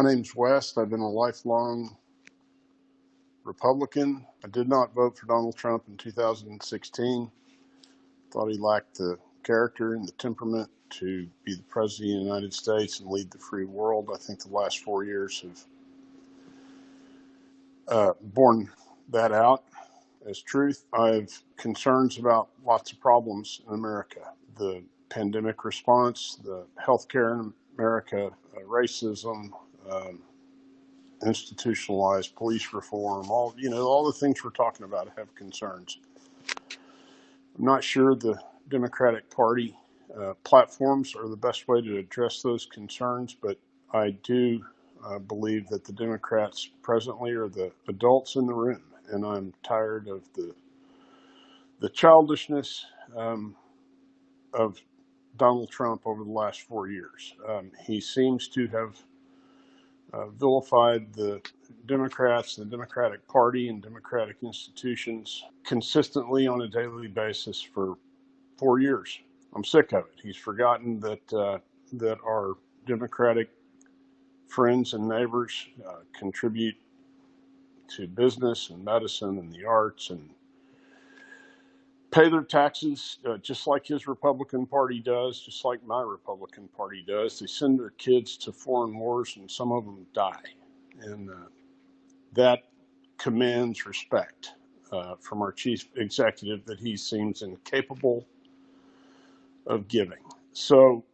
My name's West. I've been a lifelong Republican. I did not vote for Donald Trump in 2016. Thought he lacked the character and the temperament to be the president of the United States and lead the free world. I think the last four years have uh, borne that out as truth. I have concerns about lots of problems in America the pandemic response, the healthcare in America, uh, racism, um, institutionalized police reform, all you know, all the things we're talking about have concerns. I'm not sure the Democratic Party uh, platforms are the best way to address those concerns, but I do uh, believe that the Democrats presently are the adults in the room, and I'm tired of the the childishness um, of Donald Trump over the last four years. Um, he seems to have uh, vilified the Democrats, the Democratic Party, and Democratic institutions consistently on a daily basis for four years. I'm sick of it. He's forgotten that uh, that our Democratic friends and neighbors uh, contribute to business and medicine and the arts and pay their taxes uh, just like his Republican Party does, just like my Republican Party does. They send their kids to foreign wars and some of them die. And uh, that commands respect uh, from our chief executive that he seems incapable of giving. So,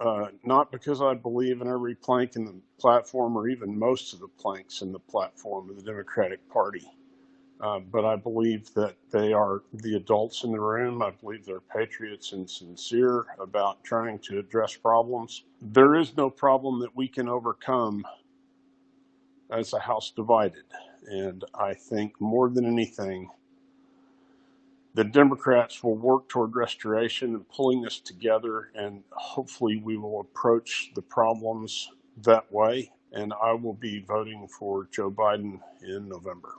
uh, not because I believe in every plank in the platform or even most of the planks in the platform of the Democratic Party uh, but I believe that they are the adults in the room. I believe they're patriots and sincere about trying to address problems. There is no problem that we can overcome as a house divided. And I think more than anything, the Democrats will work toward restoration and pulling us together, and hopefully we will approach the problems that way. And I will be voting for Joe Biden in November.